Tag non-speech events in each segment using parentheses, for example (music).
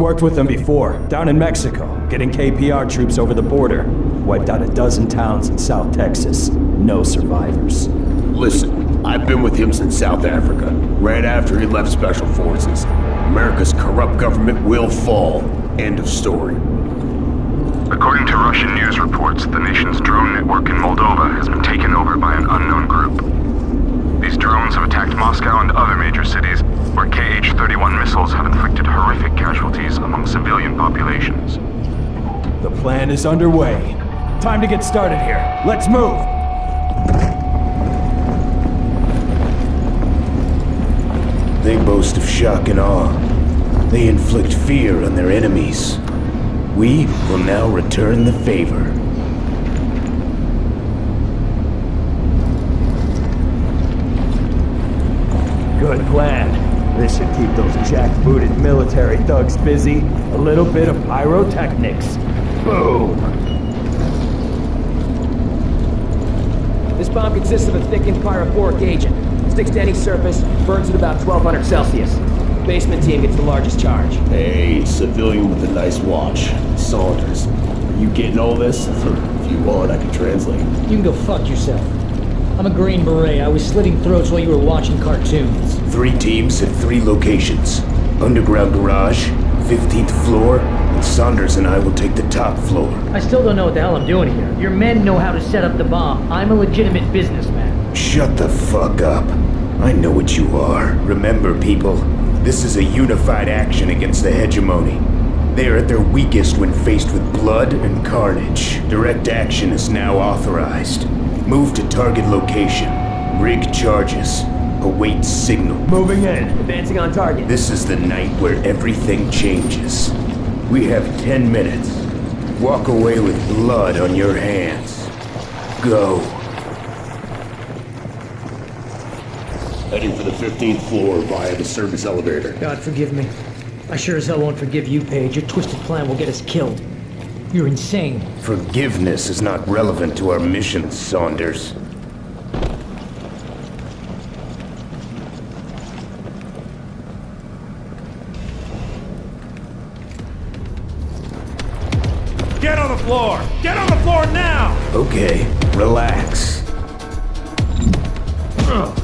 I worked with them before, down in Mexico, getting KPR troops over the border. Wiped out a dozen towns in South Texas. No survivors. Listen, I've been with him since South Africa, right after he left Special Forces. America's corrupt government will fall. End of story. According to Russian news reports, the nation's drone network in Moldova has been taken over by an unknown group. These drones have attacked Moscow and other major cities, where KH-31 missiles have inflicted horrific casualties among civilian populations. The plan is underway. Time to get started here. Let's move! They boast of shock and awe. They inflict fear on their enemies. We will now return the favor. Good plan. This should keep those jackbooted military thugs busy. A little bit of pyrotechnics. Boom! This bomb consists of a thickened pyrophoric agent. Sticks to any surface, burns at about 1200 Celsius. Basement team gets the largest charge. Hey, civilian with a nice watch. Saunders. Are you getting all this? (laughs) if you want, I can translate. You can go fuck yourself. I'm a Green Beret. I was slitting throats while you were watching cartoons. Three teams at three locations. Underground garage, 15th floor, and Saunders and I will take the top floor. I still don't know what the hell I'm doing here. Your men know how to set up the bomb. I'm a legitimate businessman. Shut the fuck up. I know what you are. Remember, people, this is a unified action against the hegemony. They are at their weakest when faced with blood and carnage. Direct action is now authorized. Move to target location. Rig charges. Await signal. Moving in. Advancing on target. This is the night where everything changes. We have 10 minutes. Walk away with blood on your hands. Go. Heading for the 15th floor via the service elevator. God forgive me. I sure as hell won't forgive you, Paige. Your twisted plan will get us killed. You're insane. Forgiveness is not relevant to our mission, Saunders. Floor now! Okay, relax. What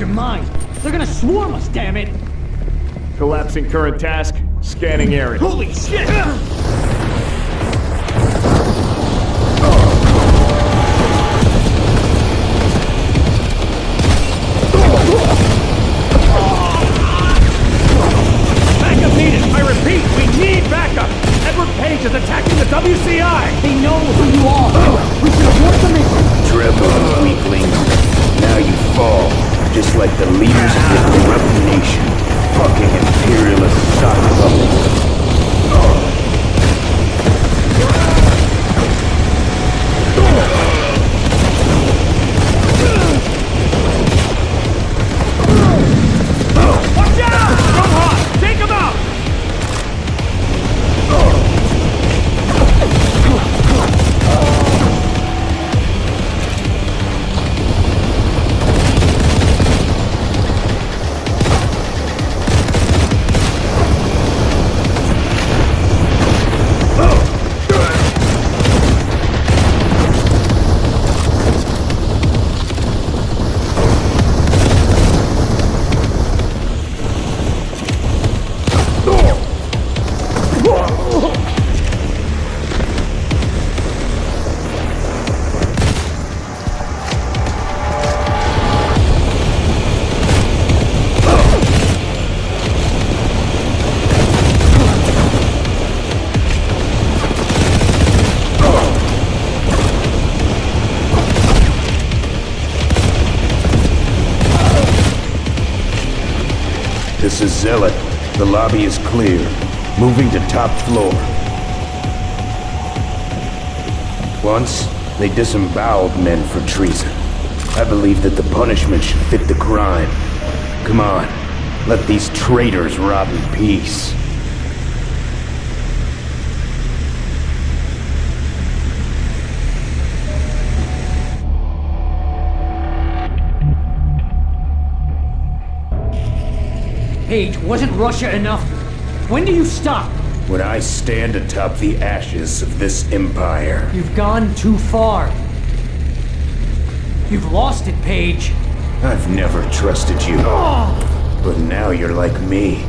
of your mind. They're gonna swarm us, damn it! Collapsing current task. Scanning area. Holy shit! Backup needed. I repeat, we need backup. Edward Paige is attacking the WCI. They know who you are! We should abort the mission! Trevor, just like the leaders of your corrupt nation. Fucking imperialist sock clear. Moving to top floor. Once, they disemboweled men for treason. I believe that the punishment should fit the crime. Come on, let these traitors rob in peace. Paige, wasn't Russia enough? When do you stop? When I stand atop the ashes of this empire, You've gone too far. You've lost it, Paige. I've never trusted you. Ah! But now you're like me.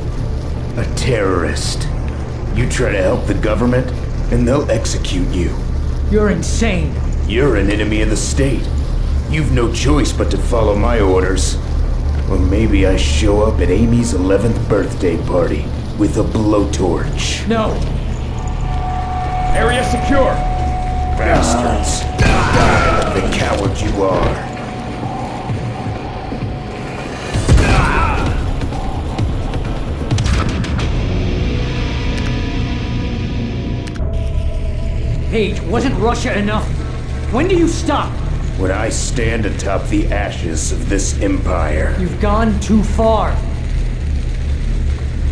A terrorist. You try to help the government, and they'll execute you. You're insane. You're an enemy of the state. You've no choice but to follow my orders. Or maybe I show up at Amy's 11th birthday party with a blowtorch. No. Area secure. Bastards. Die the coward you are. Paige, wasn't Russia enough? When do you stop? When I stand atop the ashes of this empire. You've gone too far.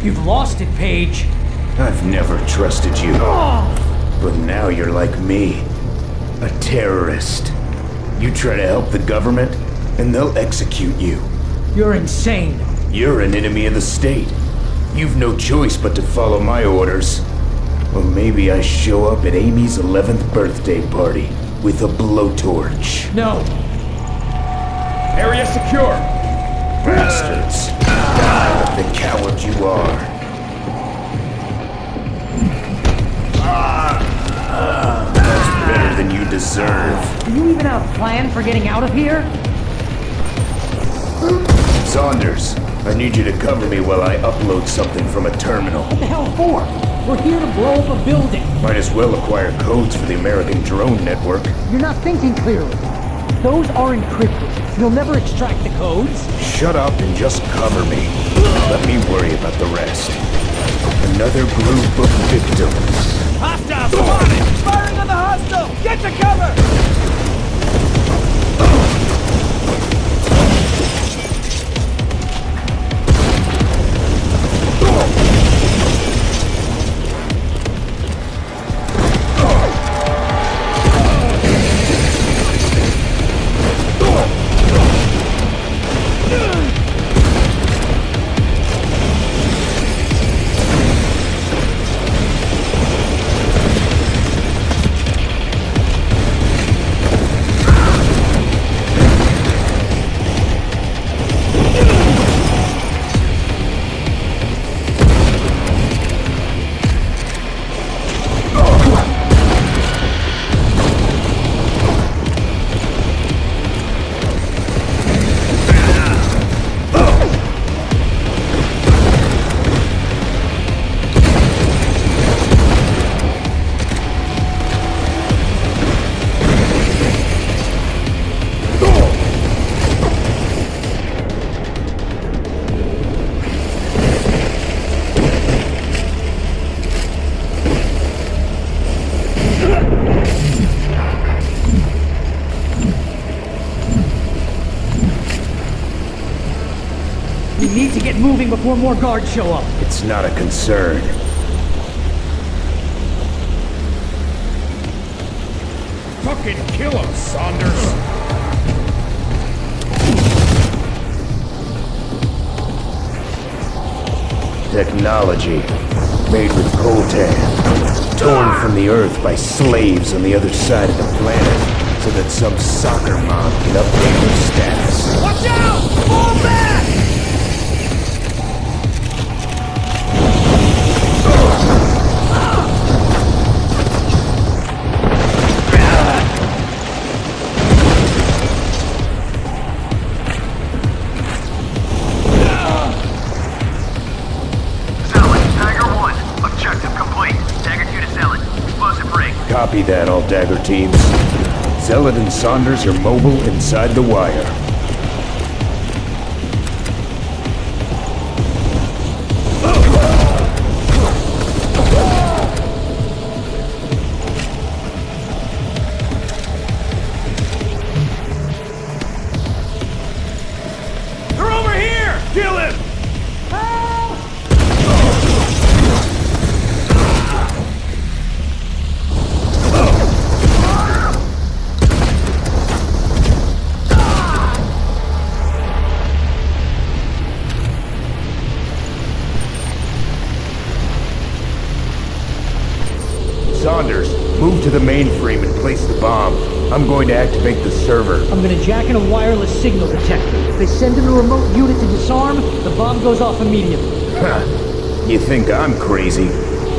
You've lost it, Paige. I've never trusted you. Oh. But now you're like me. A terrorist. You try to help the government, and they'll execute you. You're insane. You're an enemy of the state. You've no choice but to follow my orders. Or maybe I show up at Amy's 11th birthday party with a blowtorch. No. Area secure. Bastards. The coward you are. That's better than you deserve. Do you even have a plan for getting out of here? Saunders, I need you to cover me while I upload something from a terminal. What the hell for? We're here to blow up a building. Might as well acquire codes for the American drone network. You're not thinking clearly. Those are encrypted. You'll never extract the codes. Shut up and just cover me. Let me worry about the rest. Another group of victims. Hostel. Come on! Firing on the hostile! Get to cover! Oh! Before more guards show up. It's not a concern. Fucking kill him, Saunders! Technology made with coltan, torn from the earth by slaves on the other side of the planet, so that some soccer mom can update her status. Watch out! Fall back! Dagger teams. Zealot and Saunders are mobile inside the wire. I'm gonna jack in a wireless signal detector. If they send in a remote unit to disarm, the bomb goes off immediately. Huh. You think I'm crazy?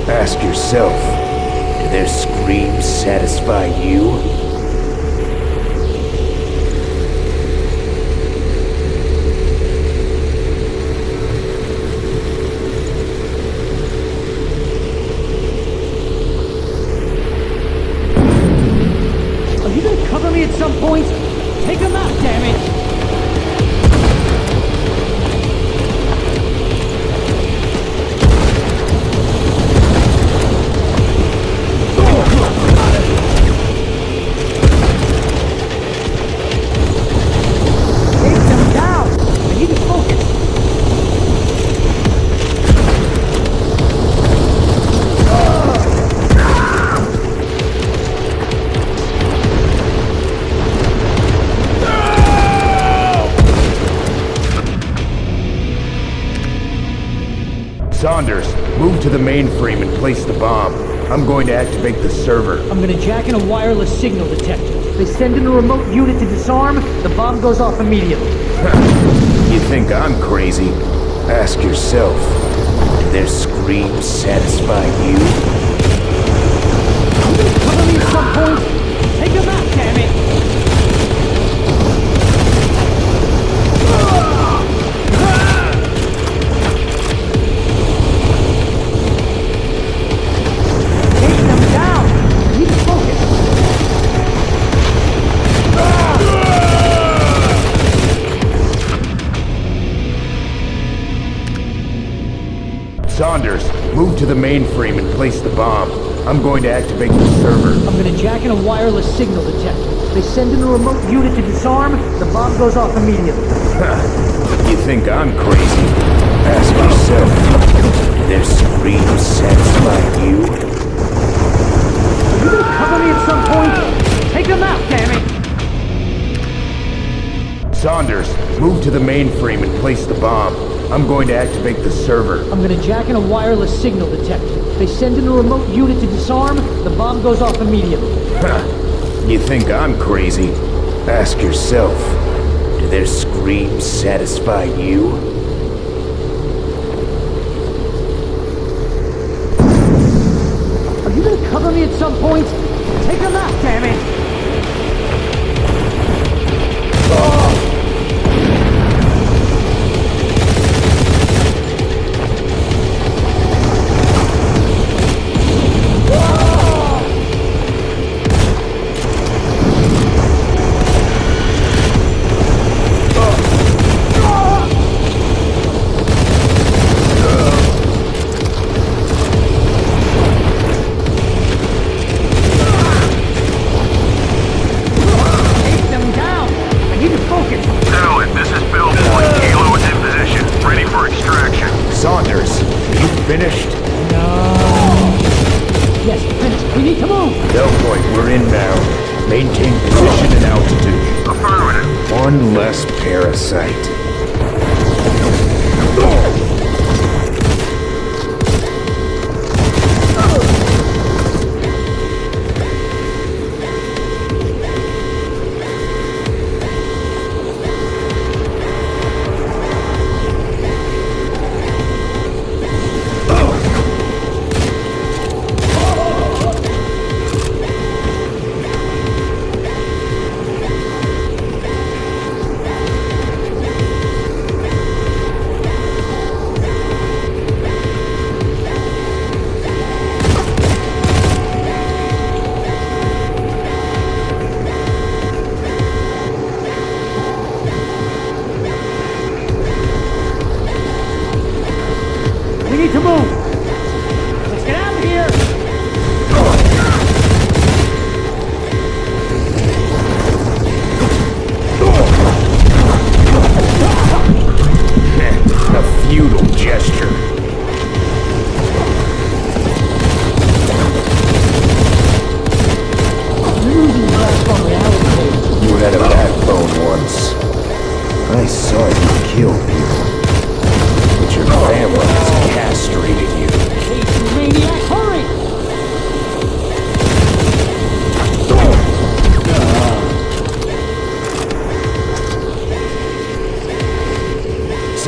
Ask yourself. Do their screams satisfy you? Mainframe and place the bomb. I'm going to activate the server. I'm gonna jack in a wireless signal detector. They send in a remote unit to disarm, the bomb goes off immediately. (laughs) You think I'm crazy? Ask yourself. Do their screams satisfy you? Cover me at some point! Take him out, damn it! The mainframe and place the bomb. I'm going to activate the server. I'm gonna jack in a wireless signal detector. They send in a remote unit to disarm, the bomb goes off immediately. (laughs) You think I'm crazy? Ask yourself. Do their screams satisfy you? You gonna cover me at some point? Take them out, damn it! Saunders, move to the mainframe and place the bomb. I'm going to activate the server. I'm gonna jack in a wireless signal detector. They send in a remote unit to disarm, the bomb goes off immediately. You think I'm crazy? Ask yourself. Do their screams satisfy you? Are you gonna cover me at some point? We need to move. Let's get out of here.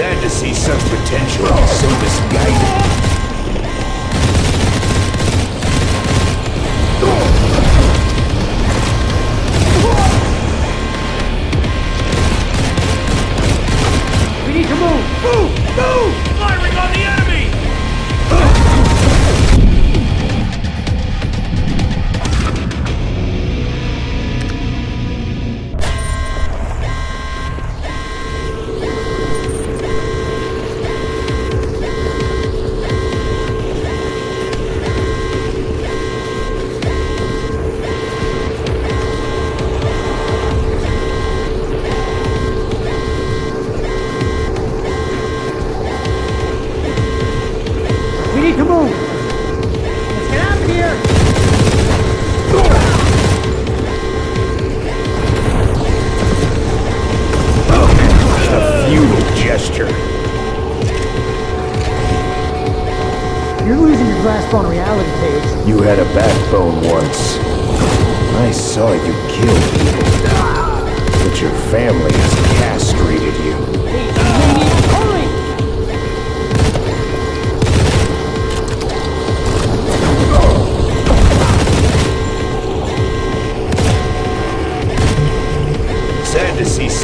sad to see such potential so misguided.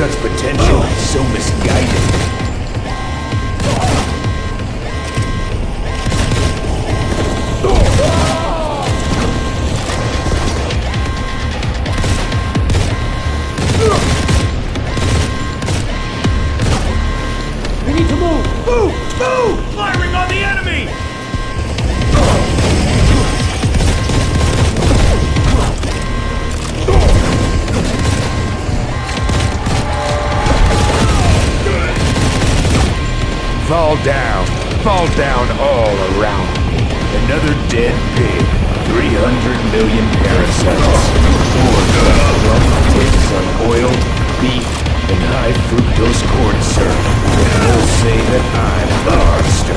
such potential, so misguided. another dead pig, 300 million parasites, order from tips on oil, beef, and high fructose corn syrup. They'll say that I'm the harvester.